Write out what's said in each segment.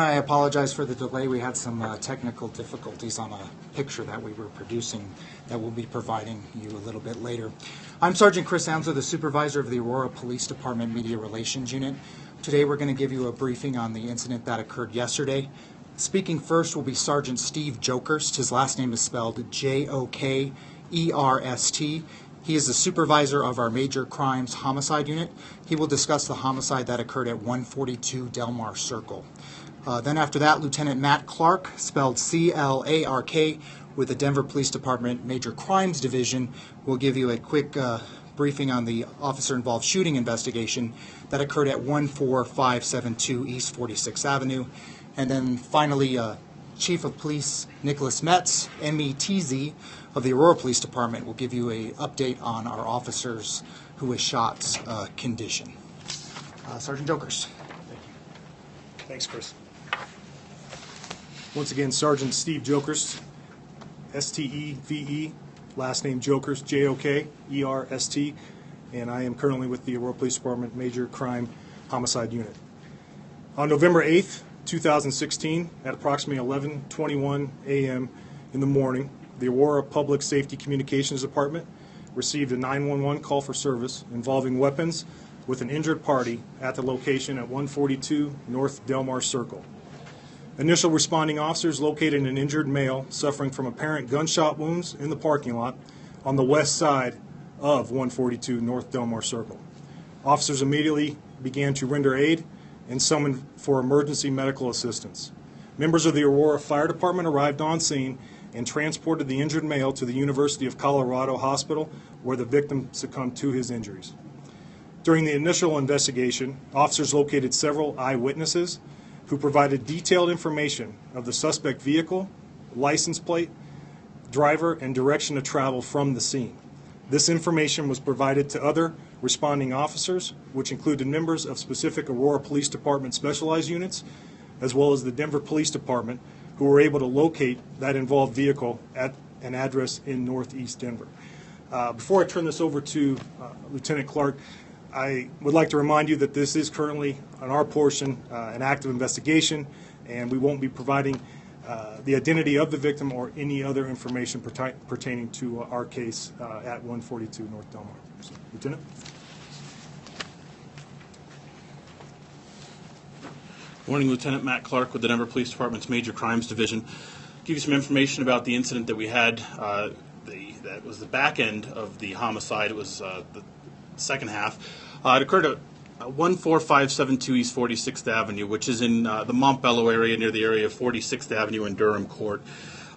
I apologize for the delay. We had some uh, technical difficulties on a picture that we were producing that we'll be providing you a little bit later. I'm Sergeant Chris Amsler, the supervisor of the Aurora Police Department Media Relations Unit. Today we're going to give you a briefing on the incident that occurred yesterday. Speaking first will be Sergeant Steve Jokerst. His last name is spelled J O K E R S T. He is the supervisor of our major crimes homicide unit. He will discuss the homicide that occurred at 142 Delmar Circle. Uh, then after that, Lieutenant Matt Clark, spelled C-L-A-R-K, with the Denver Police Department Major Crimes Division, will give you a quick uh, briefing on the officer-involved shooting investigation that occurred at 14572 East 46th Avenue. And then finally, uh, Chief of Police Nicholas Metz, METZ, of the Aurora Police Department, will give you an update on our officers who was shot's uh, condition. Uh, Sergeant Jokerst. Thank you. Thanks, Chris. Once again, Sergeant Steve Jokerst, S-T-E-V-E, last name Jokerst, J-O-K-E-R-S-T, and I am currently with the Aurora Police Department Major Crime Homicide Unit. On November 8th, 2016, at approximately 11:21 a.m. in the morning, the Aurora Public Safety Communications Department received a 911 call for service involving weapons with an injured party at the location at 142 North Delmar Circle. Initial responding officers located an injured male suffering from apparent gunshot wounds in the parking lot on the west side of 142 North Delmar Circle. Officers immediately began to render aid and summoned for emergency medical assistance. Members of the Aurora Fire Department arrived on scene and transported the injured male to the University of Colorado Hospital where the victim succumbed to his injuries. During the initial investigation, officers located several eyewitnesses who provided detailed information of the suspect vehicle, license plate, driver, and direction of travel from the scene. This information was provided to other responding officers, which included members of specific Aurora Police Department specialized units, as well as the Denver Police Department, who were able to locate that involved vehicle at an address in northeast Denver. Uh, before I turn this over to uh, Lieutenant Clark, I would like to remind you that this is currently, on our portion, uh, an active investigation, and we won't be providing uh, the identity of the victim or any other information perti- pertaining to uh, our case uh, at 142 North Delmar. So, Lieutenant? Morning, Lieutenant Matt Clark with the Denver Police Department's Major Crimes Division. Give you some information about the incident that we had. Uh, the, that was the back end of the homicide. It was uh, the second half. Uh, it occurred at 14572 East 46th Avenue, which is in uh, the Montbello area near the area of 46th Avenue and Durham Court.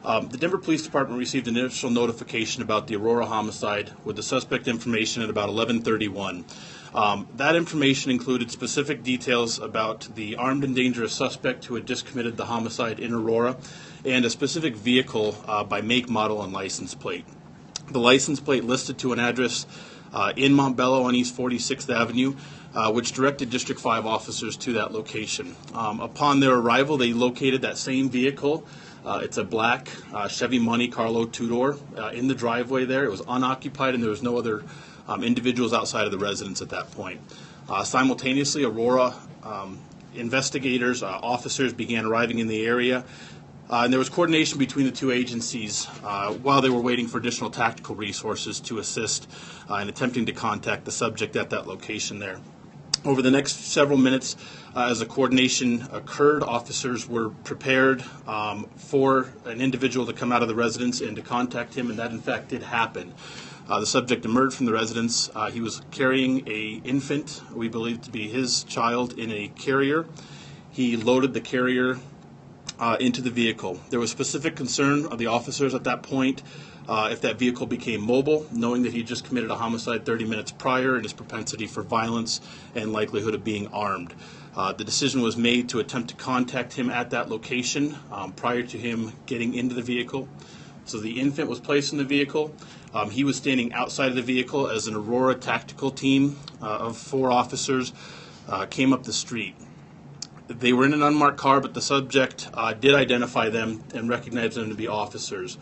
Um, the Denver Police Department received an initial notification about the Aurora homicide with the suspect information at about 1131. Um, that information included specific details about the armed and dangerous suspect who had just committed the homicide in Aurora and a specific vehicle uh, by make, model, and license plate. The license plate listed to an address uh, in Montbello on East 46th Avenue, uh, which directed District 5 officers to that location. Um, upon their arrival, they located that same vehicle. Uh, it's a black uh, Chevy Monte Carlo two door uh, in the driveway there. It was unoccupied and there was no other um, individuals outside of the residence at that point. Uh, simultaneously, Aurora um, investigators, officers began arriving in the area. Uh, and there was coordination between the two agencies uh, while they were waiting for additional tactical resources to assist uh, in attempting to contact the subject at that location there. Over the next several minutes, uh, as the coordination occurred, officers were prepared um, for an individual to come out of the residence and to contact him, and that in fact did happen. Uh, the subject emerged from the residence. Uh, he was carrying a infant, we believe to be his child, in a carrier. He loaded the carrier uh, into the vehicle. There was specific concern of the officers at that point uh, if that vehicle became mobile, knowing that he just committed a homicide 30 minutes prior and his propensity for violence and likelihood of being armed. Uh, the decision was made to attempt to contact him at that location um, prior to him getting into the vehicle. So the infant was placed in the vehicle. Um, he was standing outside of the vehicle as an Aurora tactical team uh, of four officers uh, came up the street. They were in an unmarked car, but the subject uh, did identify them and recognize them to be officers.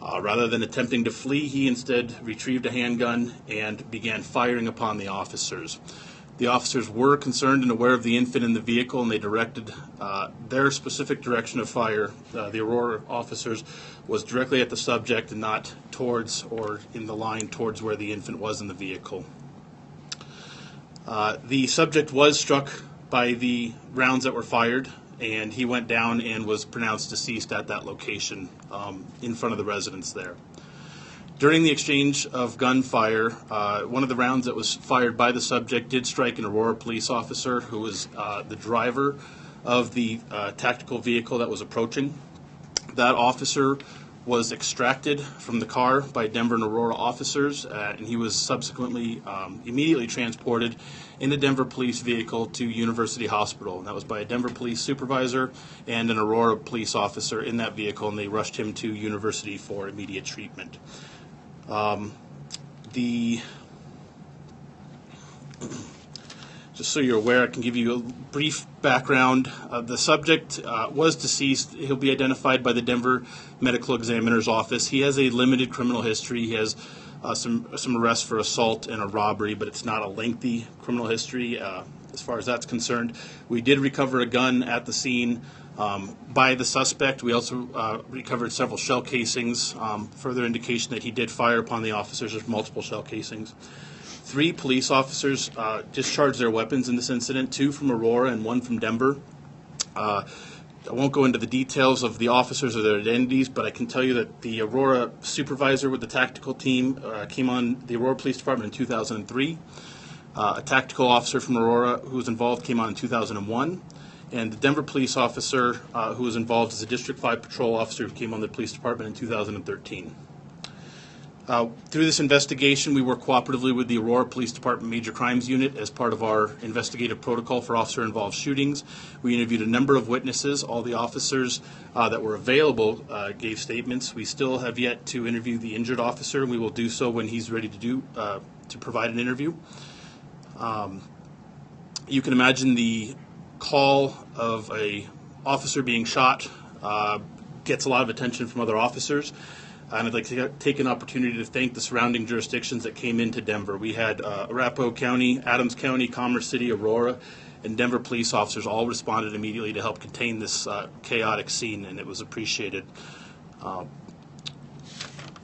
Uh, rather than attempting to flee, he instead retrieved a handgun and began firing upon the officers. The officers were concerned and aware of the infant in the vehicle, and they directed uh, their specific direction of fire, uh, the Aurora officers, was directly at the subject and not towards or in the line towards where the infant was in the vehicle. Uh, the subject was struck by the rounds that were fired, and he went down and was pronounced deceased at that location um, in front of the residents there. During the exchange of gunfire, uh, one of the rounds that was fired by the subject did strike an Aurora police officer who was uh, the driver of the uh, tactical vehicle that was approaching. That officer was extracted from the car by Denver and Aurora officers, uh, and he was subsequently um, immediately transported in a Denver police vehicle to University Hospital. And that was by a Denver police supervisor and an Aurora police officer in that vehicle, and they rushed him to University for immediate treatment. Um, the just so you're aware, I can give you a brief background. Uh, the subject uh, was deceased. He'll be identified by the Denver Medical Examiner's Office. He has a limited criminal history. He has uh, some some arrests for assault and a robbery, but it's not a lengthy criminal history uh, as far as that's concerned. We did recover a gun at the scene um, by the suspect. We also uh, recovered several shell casings. Um, further indication that he did fire upon the officers. There's multiple shell casings. Three police officers uh, discharged their weapons in this incident, two from Aurora and one from Denver. Uh, I won't go into the details of the officers or their identities, but I can tell you that the Aurora supervisor with the tactical team uh, came on the Aurora Police Department in 2003. Uh, a tactical officer from Aurora who was involved came on in 2001. And the Denver police officer uh, who was involved as a District 5 patrol officer who came on the police department in 2013. Uh, Through this investigation, we work cooperatively with the Aurora Police Department Major Crimes Unit as part of our investigative protocol for officer-involved shootings. We interviewed a number of witnesses. All the officers uh, that were available uh, gave statements. We still have yet to interview the injured officer. And we will do so when he's ready to do, uh, to provide an interview. Um, You can imagine the call of a officer being shot uh, gets a lot of attention from other officers. And I'd like to take an opportunity to thank the surrounding jurisdictions that came into Denver. We had uh, Arapahoe County, Adams County, Commerce City, Aurora, and Denver police officers all responded immediately to help contain this uh, chaotic scene, and it was appreciated. Uh,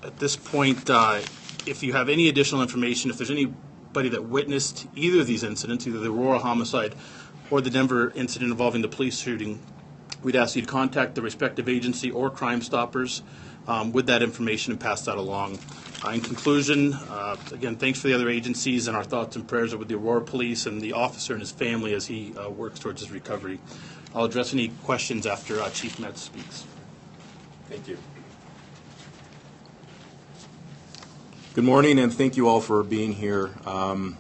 at this point, uh, if you have any additional information, if there's anybody that witnessed either of these incidents, either the Aurora homicide or the Denver incident involving the police shooting, we'd ask you to contact the respective agency or Crime Stoppers um, with that information and pass that along. Uh, in conclusion, uh, again, thanks for the other agencies, and our thoughts and prayers are with the Aurora Police and the officer and his family as he uh, works towards his recovery. I'll address any questions after uh, Chief Metz speaks. Thank you. Good morning, and thank you all for being here. Um,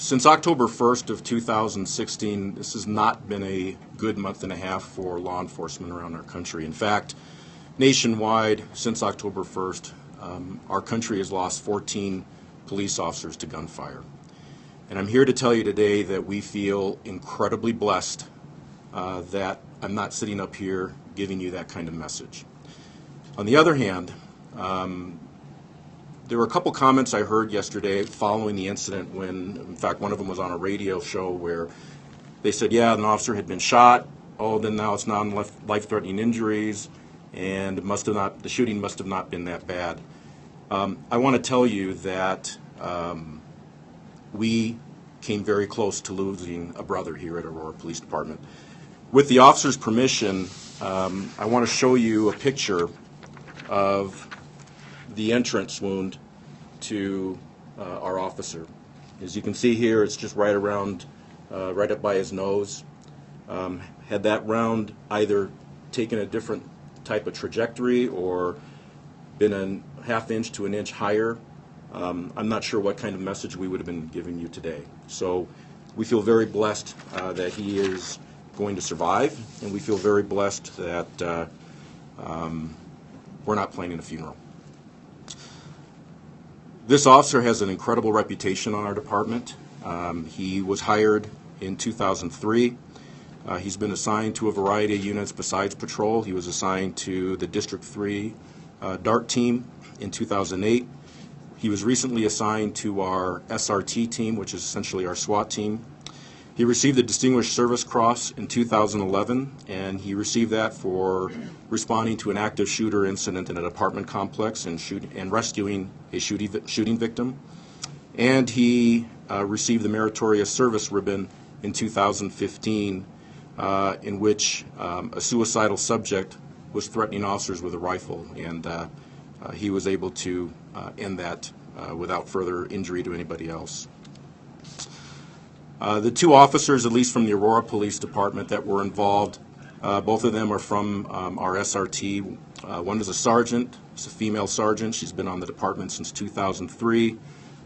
Since October 1st of 2016, this has not been a good month and a half for law enforcement around our country. In fact, nationwide, since October 1st, um, our country has lost 14 police officers to gunfire. And I'm here to tell you today that we feel incredibly blessed uh, that I'm not sitting up here giving you that kind of message. On the other hand, um, there were a couple comments I heard yesterday following the incident when, in fact, one of them was on a radio show where they said, yeah, an officer had been shot. Oh, then now it's non-life-threatening injuries, and must have not, the shooting must have not been that bad. Um, I want to tell you that um, we came very close to losing a brother here at Aurora Police Department. With the officer's permission, um, I want to show you a picture of the entrance wound to uh, our officer. As you can see here, it's just right around, uh, right up by his nose. Um, had that round either taken a different type of trajectory or been a half inch to an inch higher, um, I'm not sure what kind of message we would have been giving you today. So we feel very blessed uh, that he is going to survive, and we feel very blessed that uh, um, we're not planning a funeral. This officer has an incredible reputation on our department. Um, he was hired in 2003. Uh, he's been assigned to a variety of units besides patrol. He was assigned to the District 3 uh, DART team in 2008. He was recently assigned to our SRT team, which is essentially our SWAT team. He received the Distinguished Service Cross in 2011, and he received that for responding to an active shooter incident in an apartment complex and, shoot, and rescuing a shooting, shooting victim. And he uh, received the Meritorious Service Ribbon in 2015, uh, in which um, a suicidal subject was threatening officers with a rifle, and uh, uh, he was able to uh, end that uh, without further injury to anybody else. Uh, The two officers, at least from the Aurora Police Department, that were involved, uh, both of them are from um, our SRT. Uh, One is a sergeant, it's a female sergeant, she's been on the department since 2003,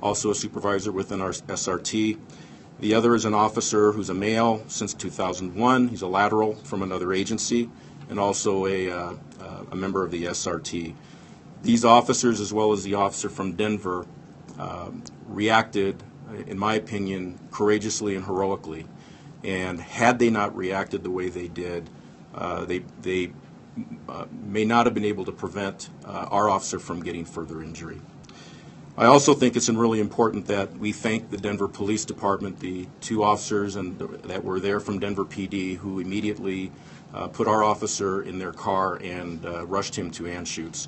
also a supervisor within our SRT. The other is an officer who's a male since 2001, he's a lateral from another agency, and also a uh, uh, a member of the SRT. These officers, as well as the officer from Denver, um, reacted, in my opinion, courageously and heroically. And had they not reacted the way they did, uh, they, they uh, may not have been able to prevent uh, our officer from getting further injury. I also think it's really important that we thank the Denver Police Department, the two officers and that were there from Denver PD who immediately uh, put our officer in their car and uh, rushed him to Anschutz.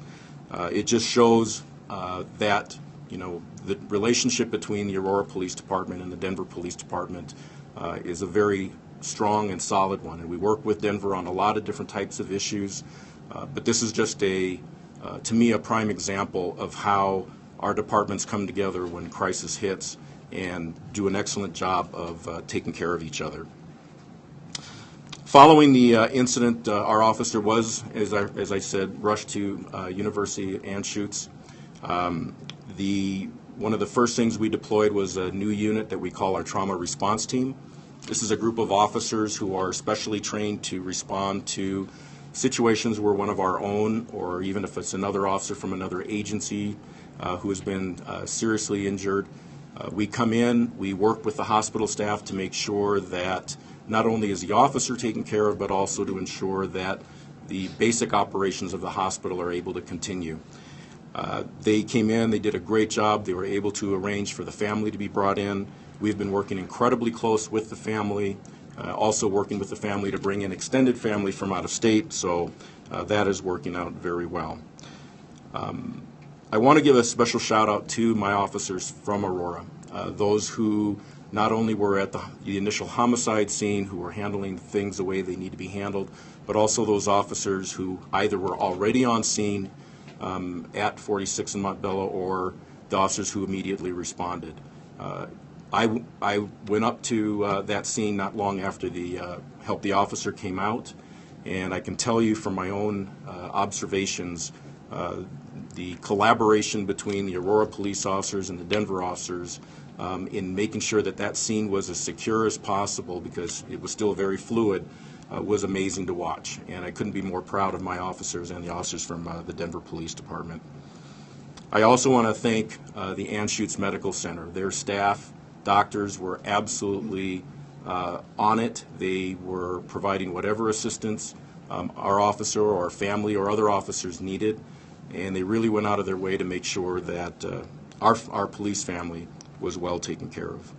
Uh, it just shows uh, that you know the relationship between the Aurora Police Department and the Denver Police Department uh, is a very strong and solid one, and we work with Denver on a lot of different types of issues. Uh, but this is just a, uh, to me, a prime example of how our departments come together when crisis hits and do an excellent job of uh, taking care of each other. Following the uh, incident, uh, our officer was, as I, as I said, rushed to uh, University Anschutz. Um, the, one of the first things we deployed was a new unit that we call our trauma response team. This is a group of officers who are specially trained to respond to situations where one of our own, or even if it's another officer from another agency uh, who has been uh, seriously injured, uh, we come in, we work with the hospital staff to make sure that not only is the officer taken care of, but also to ensure that the basic operations of the hospital are able to continue. Uh, They came in, they did a great job, they were able to arrange for the family to be brought in. We've been working incredibly close with the family, uh, also working with the family to bring in extended family from out of state, so uh, that is working out very well. Um, I want to give a special shout out to my officers from Aurora, uh, those who not only were at the, the initial homicide scene, who were handling things the way they need to be handled, but also those officers who either were already on scene um, at 46 in Montbello or the officers who immediately responded. Uh, I, I went up to uh, that scene not long after the uh, help the officer came out, and I can tell you from my own uh, observations, uh, the collaboration between the Aurora police officers and the Denver officers um, in making sure that that scene was as secure as possible because it was still very fluid uh, was amazing to watch. And I couldn't be more proud of my officers and the officers from uh, the Denver Police Department. I also want to thank uh, the Anschutz Medical Center. Their staff, doctors were absolutely uh, on it. They were providing whatever assistance um, our officer or our family or other officers needed, and they really went out of their way to make sure that uh, our, our police family was well taken care of.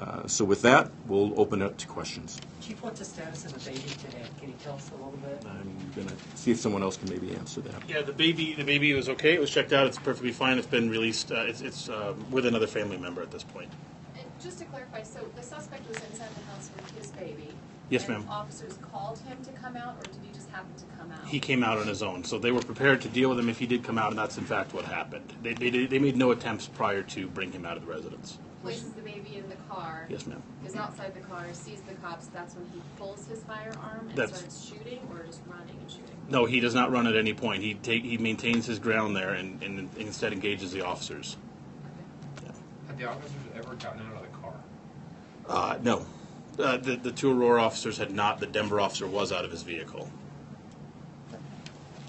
Uh, So with that, we'll open it up to questions. Chief, what's the status of the baby today? Can you tell us a little bit? I'm going to see if someone else can maybe answer that. Yeah, the baby, the baby was okay. It was checked out. It's perfectly fine. It's been released. Uh, it's it's uh, with another family member at this point. And just to clarify, so the suspect was inside the house with his baby? Yes, ma'am. officers called him to come out, or did he just happen to come out? He came out on his own, so they were prepared to deal with him if he did come out, and that's in fact what happened. They they, they made no attempts prior to bring him out of the residence. Places the baby in the car. Yes, ma'am. Is outside the car, sees the cops, that's when he pulls his firearm and That's- starts shooting, or just running and shooting? No, he does not run at any point. He take he maintains his ground there, and, and instead engages the officers. Have the officers ever gotten out of the car? Uh, no, uh, the the two Aurora officers had not. The Denver officer was out of his vehicle. And,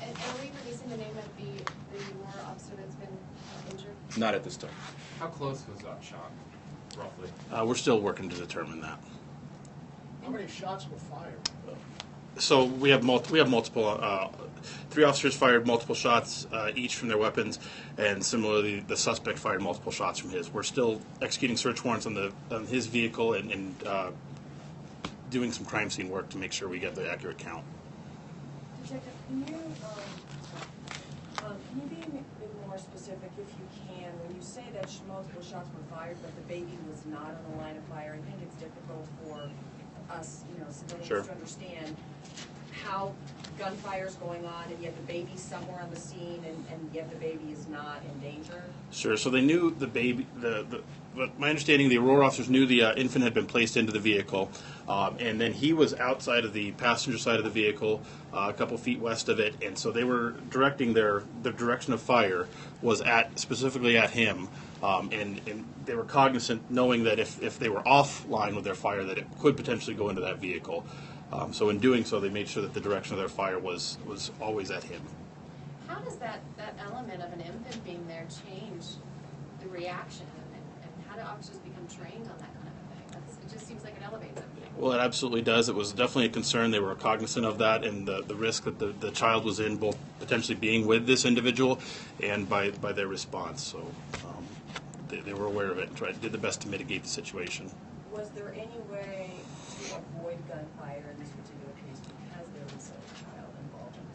and are we releasing the name of the, the Aurora officer that's been uh, injured? Not at this time. How close was that shot, roughly? Uh, we're still working to determine that. How many shots were fired? So we have multi- we have multiple. Uh, three officers fired multiple shots uh, each from their weapons, and similarly, the suspect fired multiple shots from his. We're still executing search warrants on the on his vehicle and, and uh, doing some crime scene work to make sure we get the accurate count. Detective, can you, um, um, can you be a bit more specific if you can? Say that sh- multiple shots were fired, but the baby was not on the line of fire, I think it's difficult for us, you know, civilians Sure. to understand how gunfire's going on and yet the baby's somewhere on the scene and, and yet the baby is not in danger. Sure. So they knew the baby. The, the but my understanding, the Aurora officers knew the uh, infant had been placed into the vehicle, um, and then he was outside of the passenger side of the vehicle, uh, a couple feet west of it, and so they were directing their the direction of fire was at specifically at him, um, and and they were cognizant, knowing that if if they were offline with their fire, that it could potentially go into that vehicle. Um, so in doing so, they made sure that the direction of their fire was was always at him. How does that, that element of an infant being there change the reaction? And, and how do officers become trained on that kind of thing? That's, it just seems like it elevates everything. Well, it absolutely does. It was definitely a concern. They were cognizant of that and the, the risk that the, the child was in, both potentially being with this individual and by, by their response. So um, they, they were aware of it and tried, did the best to mitigate the situation. Was there any way to avoid gunfire in this particular case because there was a child involved in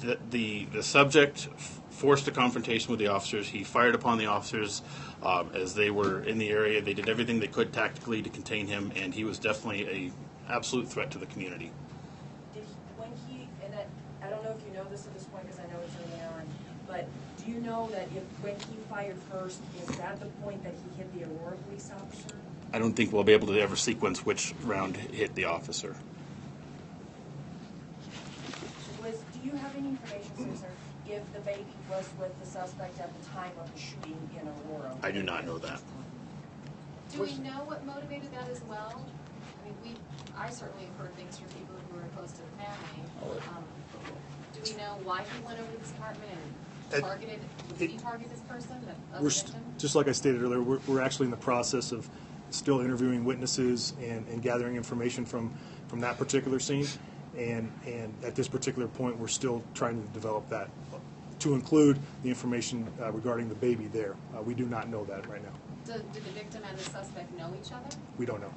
the? The, the, subject forced a confrontation with the officers. He fired upon the officers um, as they were in the area. They did everything they could tactically to contain him, and he was definitely a absolute threat to the community. Did he, when he, and I, I don't know if you know this at this point, because I know it's early on, but do you know that if, when he fired first, is that the point that he hit the Aurora police officer? I don't think we'll be able to ever sequence which round hit the officer. Was, do you have any information, sir, if the baby was with the suspect at the time of the shooting in Aurora? I do not know that. Do we know what motivated that as well? I mean, we, I certainly have heard things from people who were close to the family. Um, Do we know why he went over to this apartment and targeted, did he target this person, the We're, st- victim? just like I stated earlier, we're, we're actually in the process of still interviewing witnesses and, and gathering information from, from that particular scene. And, and at this particular point, we're still trying to develop that, to include the information uh, regarding the baby there. Uh, We do not know that right now. Did, did the victim and the suspect know each other? We don't know.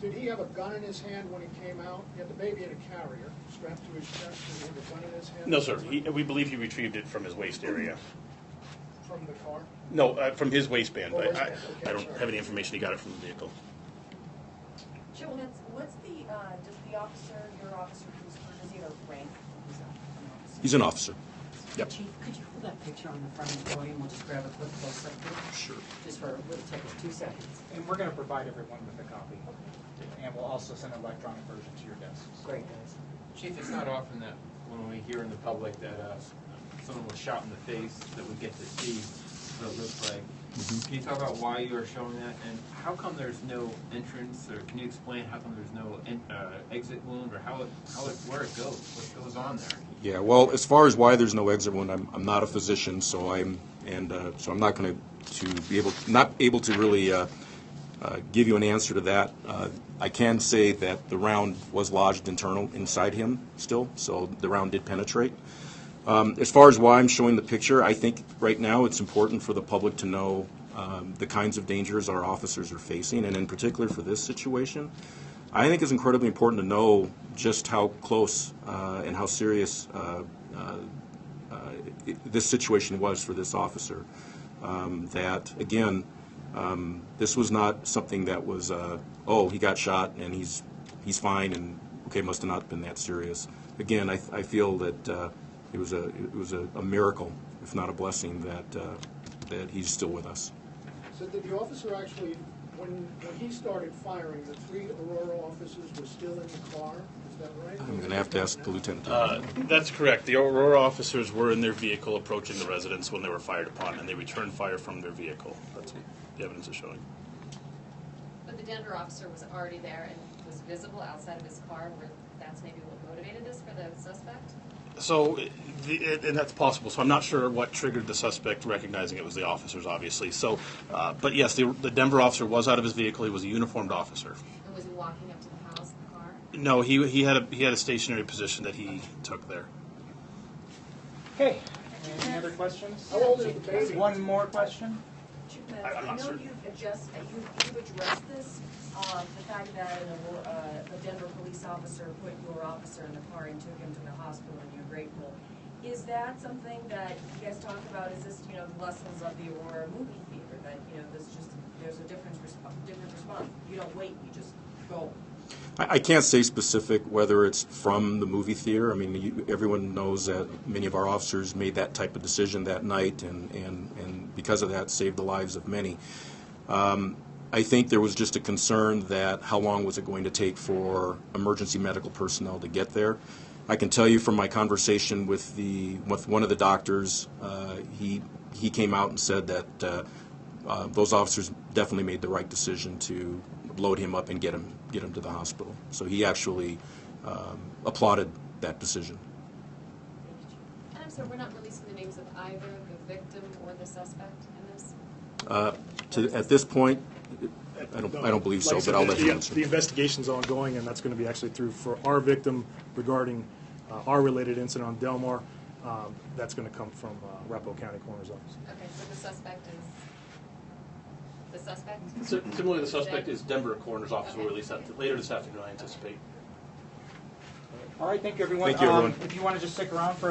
Did he have a gun in his hand when he came out? He had the baby in a carrier strapped to his chest. Did he have a gun in his hand? No, sir. He, we believe he retrieved it from his waist area. From the car? No, uh, from his waistband, Oh, but I, okay, I don't sorry. have any information. He got it from the vehicle. Chip, what's, what's the, uh, does the officer, your officer, who's, does he have a rank? Who's that? An officer? He's an officer. Yep. Chief, could you hold that picture on the front of the podium? We'll just grab a quick close-up here. Sure. Just for, it'll take us two seconds. And we're going to provide everyone with a copy. And we'll also send an electronic version to your desks. Great, guys. Chief, it's not often that when we hear in the public that uh, someone was shot in the face, that we get to see what it looks like. Can you talk about why you are showing that, and how come there's no entrance, or can you explain how come there's no en- uh, exit wound, or how it, how it, where it goes, what goes on there? Yeah, well, as far as why there's no exit wound, I'm, I'm not a physician, so I'm, and, uh, so I'm not gonna, to be able, not able to really, uh, uh, give you an answer to that. Uh, I can say that the round was lodged internal, inside him still, so the round did penetrate. Um, As far as why I'm showing the picture, I think right now it's important for the public to know um, the kinds of dangers our officers are facing, and in particular for this situation. I think it's incredibly important to know just how close uh, and how serious uh, uh, uh, it- this situation was for this officer. Um, That, again, um, this was not something that was, uh, oh, he got shot and he's, he's fine and, okay, must have not been that serious. Again, I, I feel that uh, it was a, it was a a miracle, if not a blessing, that, uh, that he's still with us. So did the officer actually, when, when he started firing, the three Aurora officers were still in the car? Is that right? I'm going to have to ask the lieutenant. Uh, that's correct. The Aurora officers were in their vehicle approaching the residence when they were fired upon, and they returned fire from their vehicle. That's what the evidence is showing. But the Denver officer was already there and was visible outside of his car, where that's maybe what motivated this for the suspect? So, the, and that's possible. So I'm not sure what triggered the suspect recognizing it was the officers, obviously. So, uh, but yes, the, the Denver officer was out of his vehicle. He was a uniformed officer. And was he walking up to the house, in the car? No, he, he had a, he had a stationary position that he took there. Okay, any other questions? How old is the baby? One more question? Chief Metz, I- I'm I know certain. you've adjust, uh, you've, you've addressed this, um, the fact that an, uh, a Denver police officer put your officer in the car and took him to the hospital and you're grateful. Is that something that you guys talk about, is this, you know, the lessons of the Aurora movie theater, that, you know, this just, there's a different response, different response, you don't wait, you just go. I, I can't say specific whether it's from the movie theater. I mean, you, everyone knows that many of our officers made that type of decision that night, and, and, and because of that, saved the lives of many. Um, I think there was just a concern that how long was it going to take for emergency medical personnel to get there. I can tell you from my conversation with the with one of the doctors, uh, he he came out and said that uh, uh, those officers definitely made the right decision to load him up and get him get him to the hospital. So he actually um, applauded that decision. And I'm sorry, we're not releasing the names of either the victim or the suspect in this? Uh, to, at this point, I don't I don't believe so, Like I but I'll let the- you answer. The investigation's ongoing, and that's going to be actually through for our victim regarding uh, our related incident on Delmar. Um, That's going to come from uh, Arapahoe County Coroner's Office. Okay, so the suspect is, the suspect? Similarly, the suspect is Denver coroner's office will release that later this afternoon, I anticipate. All right, thank you, everyone. Thank you, Um, everyone. If you want to just stick around for a